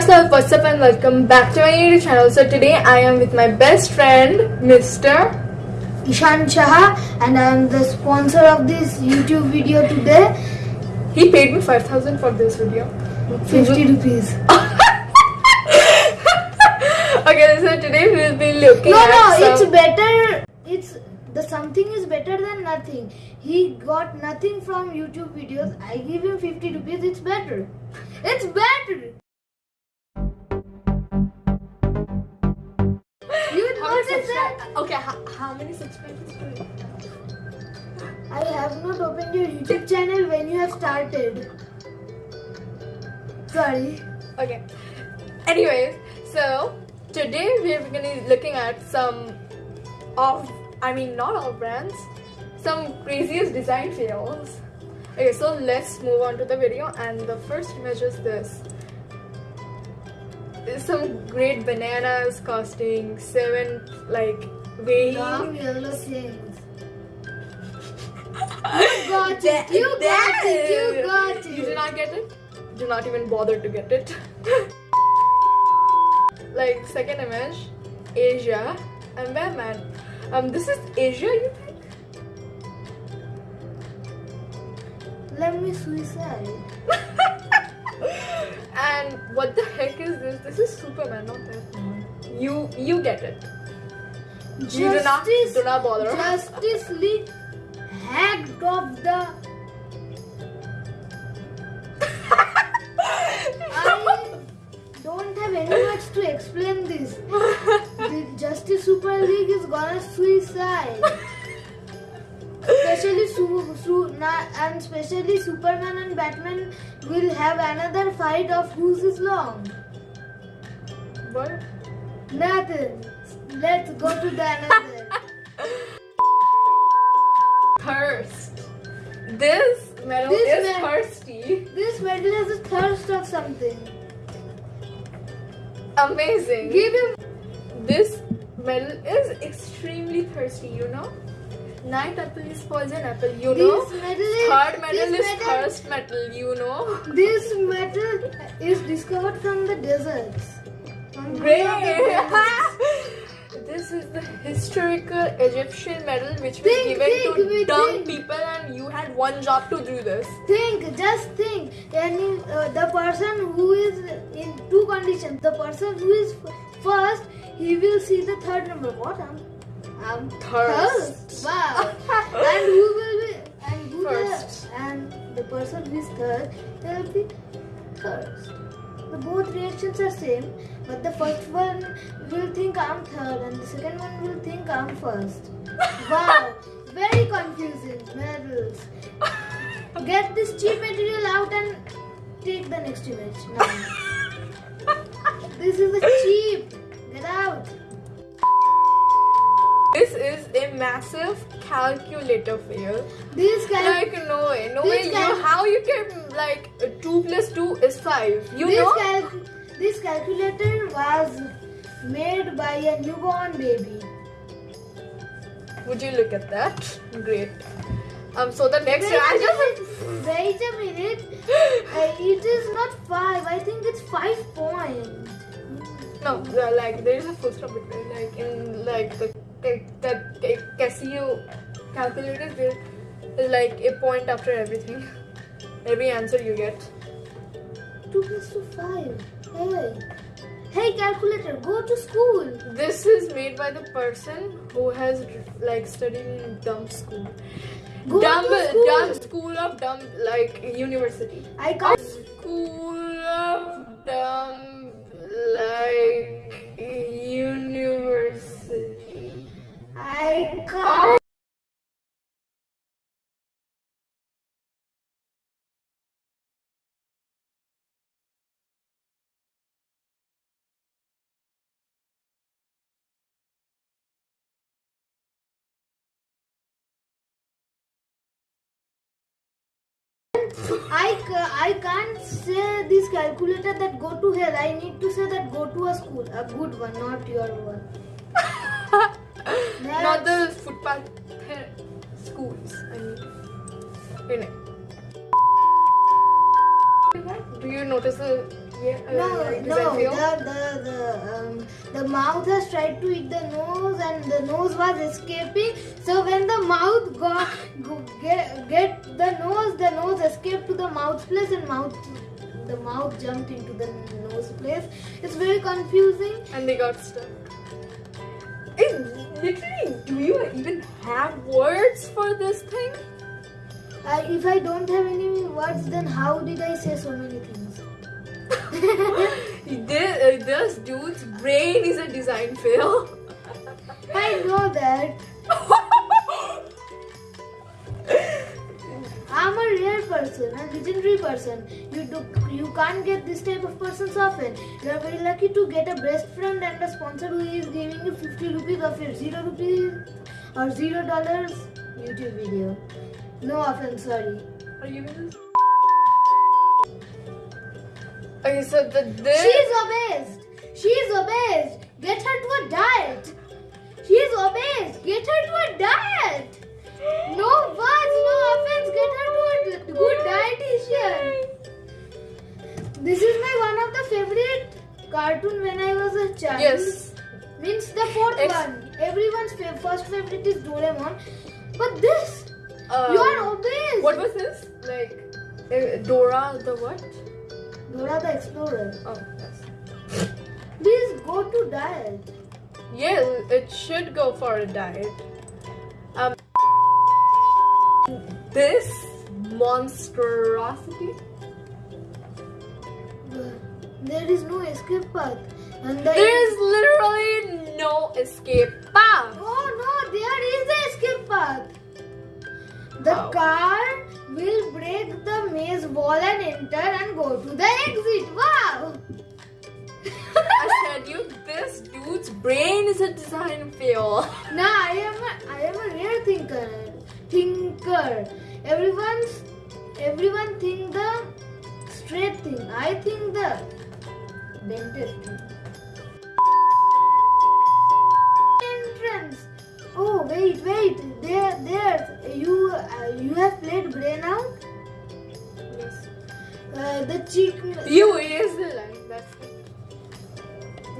yourself, what's up and welcome back to my YouTube channel. So today I am with my best friend, Mr. Ishan Shah and I am the sponsor of this YouTube video today. He paid me 5000 for this video. 50 rupees. okay, so today we will be looking No, at no, it's some... better. It's the something is better than nothing. He got nothing from YouTube videos. I give him 50 rupees. It's better. It's better. Okay, how, how many subscribers do you have? I have not opened your YouTube channel when you have started. Sorry. Okay. Anyways, so today we're gonna be looking at some of, I mean, not all brands, some craziest design fails. Okay, so let's move on to the video, and the first image is this. Some great bananas costing seven, like weighing. Yellow things. You got it. You got it. You got it. You did not get it? Do not even bother to get it. like second image, Asia and Batman. Um, this is Asia, you think? Let me suicide. and what the heck is this? This is Superman, not Batman. You you get it. You do not Justice, do not bother. Justice League hacked off the. I don't have any words to explain this. The Justice Super League is gonna suicide. Especially Su- Su- na- and especially Superman and Batman will have another fight of whose is long. what? Nothing. Let's go to the another. Thirst. This medal This is thirsty. This medal has a thirst of something. Amazing. Give him. This medal is extremely thirsty, you know? Night apple is poison apple, you know? This medal is. Third medal this is thirst metal, you know? This metal is discovered from the deserts. From the Great! Of the deserts. this is the historical Egyptian medal which was Think, given think, to dumb people and you had one job to do this. Think, just think. And uh, the person who is in two conditions. The person who is f- first, he will see the third number. What? I'm, I'm Thirst. thirst. Wow. and who will be? And who First. The, and the person who is third, they will be thirst. The both reactions are same, but the first one will think I'm third, and the second one will think I'm first. Wow. Very confusing. Medals. Get this cheap material out and take the next image now. this is a cheap. Get out. This is a massive calculator fail. This guy. Like no way, no way. You guy- how you can like two plus two is five. You this, know? cal- this calculator was made by a newborn baby. Would you look at that? Great. Um. So the next Wait I a just. Wait a minute. Uh, it is not five. I think it's five point. no uh, like there is a full stop between like in like the the, Casio calculators there is like a point after everything. Every answer you get. Two plus two five. Hey. Hey calculator, go to school. This is made by the person who has like studied in dumb school. Go dumb, school. dumb school of dumb like university. I can't. School of dumb like I can't. I, I can't say this calculator that go to hell. I need to say that go to a school, a good one, not your one. Not the footpath schools. I mean, you know. Do you notice the Yeah, uh, No, no, the the the um, the mouth has tried to eat the nose, and the nose was escaping. So when the mouth got go, get get the nose, the nose escaped to the mouth place, and mouth the mouth jumped into the nose place. It's very confusing. and they got stuck. It, literally, do you even have words for this thing? Uh, if I don't have any words, then how did I say so many things? this, uh, this dude's brain is a design fail. I know that. person, a legendary person. You do, you can't get this type of persons often. You are very lucky to get a best friend and a sponsor who is giving you 50 rupees of your 0 rupees or 0 dollars YouTube video. No offense, sorry. Are you this? Okay, so the this. She's obese. She's obese. Get her to a diet. She's obese. Get her to a diet. No words, no offense. Get her to a good dietitian. This is my one of the favorite cartoon when I was a child. Yes. Means the fourth Ex- one. Everyone's fa- first favorite is Doraemon. But this, Um, you are obese. What was this? Like uh, Dora the what? Dora the Explorer. Oh, yes. Please go to diet. Yeah, it should go for a diet. This monstrosity. There is no escape path. And the There is literally no escape path. Oh no, there is the escape path. The How? car will break the maze wall and enter and go to the exit. Wow! I said you, this dude's brain is a design fail. Nah, I am a, I am a rare thinker. Thinker. Everyone's everyone think the straight thing. I think the dented thing. Entrance. Oh wait, wait. There, there. You uh, you have played Brain Out. Yes. Uh, the chick. You erase the line. That's.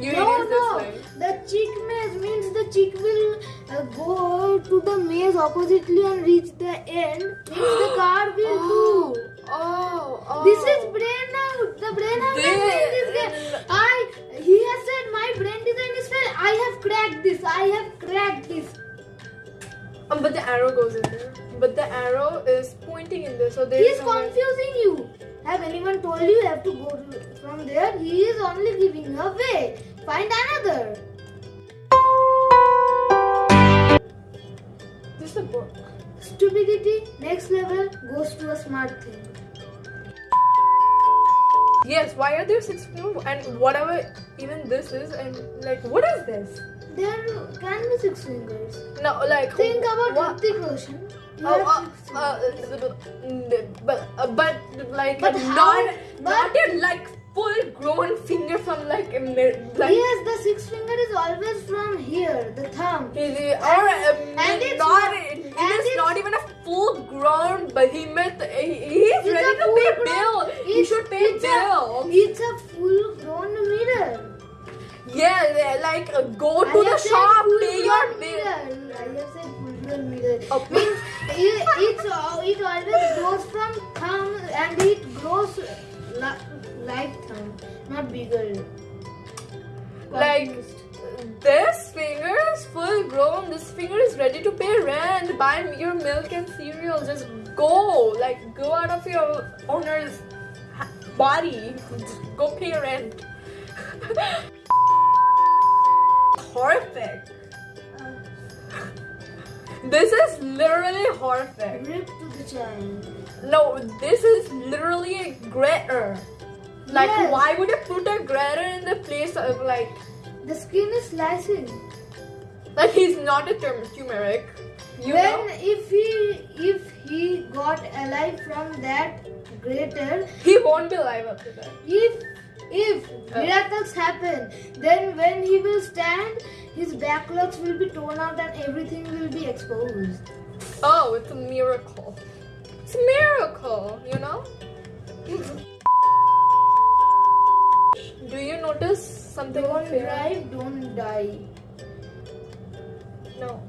You no, no. The chick maze means the chick will uh, go to the maze oppositely and reach the end. Means the car will Oh, do. oh, oh. This is brain out. The brain out This- brain is. I. He has said my brain design is fail. I have cracked this. I have cracked this. Um, but the arrow goes in there. But the arrow is pointing in there, so there He is confusing you. Have anyone told you you have to go from there? He is only giving a way. Find another. This is a book. Stupidity next level goes to a smart thing. Yes, why are there six fingers? And whatever even this is, and like, what is this? There can be six fingers. No, like, Think about what? Hrithik Roshan. Oh, uh, uh, uh, but, uh, but like But not how- but- like full grown finger from like a like yes, the six finger is always from here, the thumb. it- or um, and it's not and is it's- not even a full grown behemoth. He, he's It's ready a to pay full-grown- bill. He it's- should pay it's a- bill. It's a full grown mirror. Yeah, like uh, go I to the shop, pay your grown bill. I have said full grown mirror. Oh. Means it, it's, it always grows from thumb and it grows thumb, not bigger. Like this finger is full grown. This finger is ready to pay rent, buy your milk and cereal. Just go, like go out of your owner's body. Just go pay rent. horrific. Uh, This is literally horrific. rip to the child. No, this is literally a grater. Like, Yes. why would you put a grater in the place of like, The skin is slicing. like he's not a turm- turmeric? You when know, if he if he got alive from that grater, he won't be alive after that. if if uh. miracles happen, then when he will stand, his backlogs will be torn out and everything will be exposed. Oh, it's a miracle. It's a miracle, you know? Notice something? Don't fair? drive, don't die. No.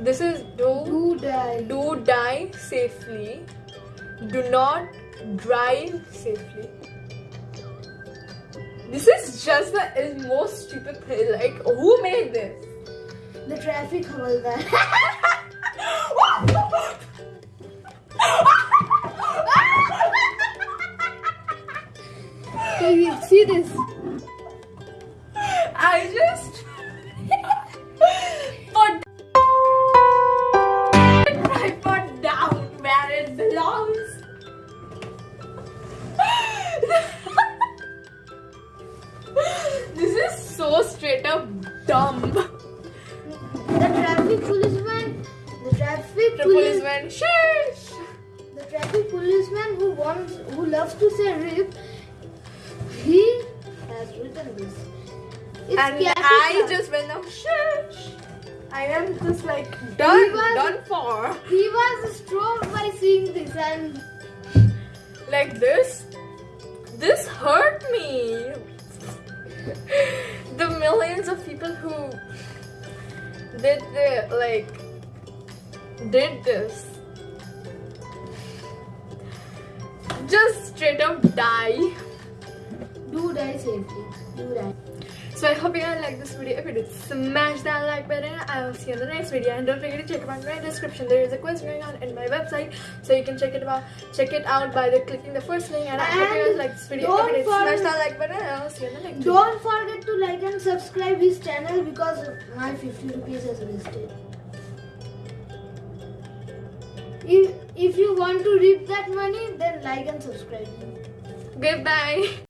This is do Do die. do die safely. Do not drive safely. This is just the is most stupid thing. Like, who made this? The traffic havaldar. Okay, See this. I just put tripod down where it belongs. this is so straight up dumb. The traffic policeman. The traffic The police. policeman, shush. The traffic policeman who wants, who loves to say rip, he has written this. It's and. I just went up, shush. I am just like done, was- done for. He was strong by seeing this and Like this, this hurt me. the millions of people who did the like did this just straight up die. Do die safely. Do die. So I hope you guys like this video. If you did, smash that like button. I will see you in the next video. And don't forget to check out my description. There is a quiz going on in my website, so you can check it out. Check it out by the clicking the first link. And, I hope you guys And like this video. If you did, smash that like button. And I will see you in the next video. Don't forget to like and subscribe his channel because my 50 rupees is wasted. If, if you want to reap that money, then like and subscribe. Goodbye.